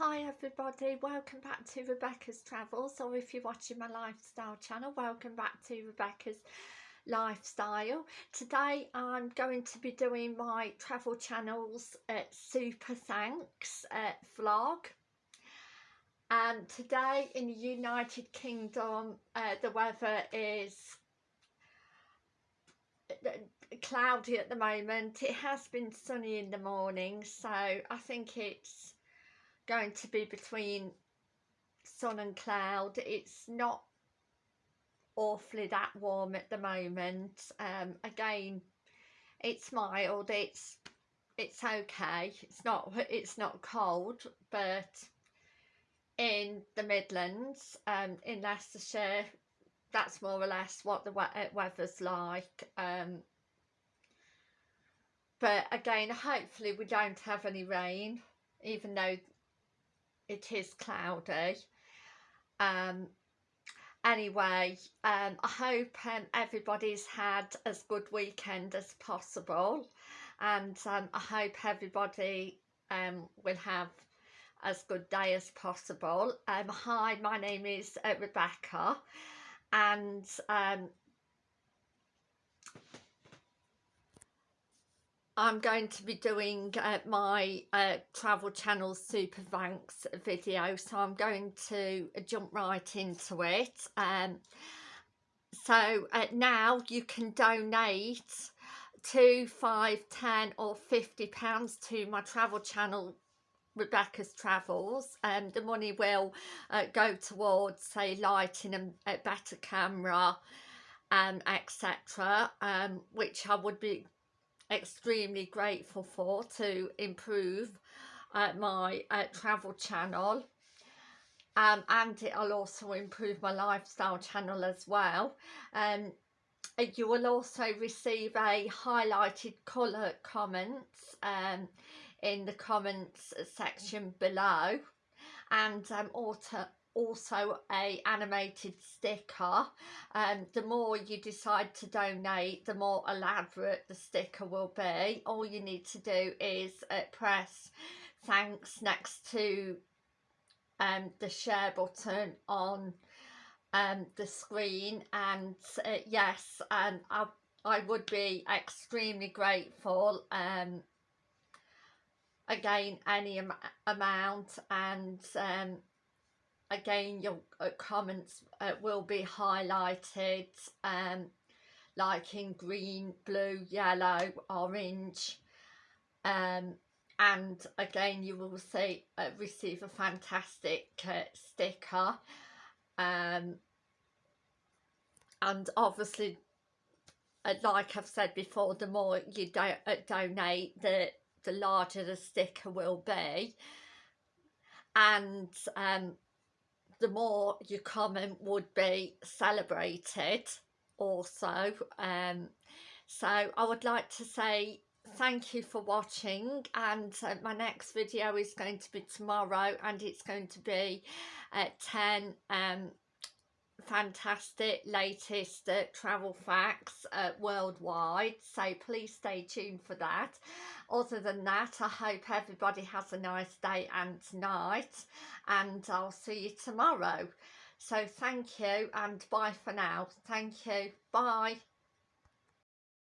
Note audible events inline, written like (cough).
Hi everybody, welcome back to Rebecca's Travels or if you're watching my lifestyle channel, welcome back to Rebecca's Lifestyle. Today I'm going to be doing my travel channels uh, Super Thanks uh, vlog and today in the United Kingdom uh, the weather is uh, cloudy at the moment. It has been sunny in the morning so I think it's going to be between sun and cloud. It's not awfully that warm at the moment. Um again it's mild. It's it's okay. It's not (laughs) it's not cold but in the midlands um in leicestershire that's more or less what the weather's like. Um but again hopefully we don't have any rain even though it is cloudy. Um anyway um i hope um, everybody's had as good weekend as possible and um, i hope everybody um will have as good day as possible. Um hi my name is uh, rebecca and um I'm going to be doing uh, my uh, travel channel super thanks video so I'm going to jump right into it. Um, so uh, now you can donate two, five, ten, or 50 pounds to my travel channel Rebecca's Travels. And um, the money will uh, go towards say lighting a, a better camera um, etc um, which I would be extremely grateful for to improve uh, my uh, travel channel. Um, and it'll also improve my lifestyle channel as well. Um, you will also receive a highlighted colour comments um, in the comments section below. And um, also also a animated sticker. And um, the more you decide to donate the more elaborate the sticker will be. All you need to do is uh, press thanks next to um, the share button on um, the screen. And uh, yes and I, I would be extremely grateful um, again any am amount. And um, again your uh, comments uh, will be highlighted um, like in green, blue, yellow, orange um, and again you will see uh, receive a fantastic uh, sticker um, and obviously uh, like I've said before the more you do uh, donate the the larger the sticker will be and um, the more your comment would be celebrated also um so i would like to say thank you for watching and uh, my next video is going to be tomorrow and it's going to be at 10 um fantastic latest uh, travel facts uh, worldwide so please stay tuned for that. Other than that i hope everybody has a nice day and night and i'll see you tomorrow. So thank you and bye for now. Thank you. Bye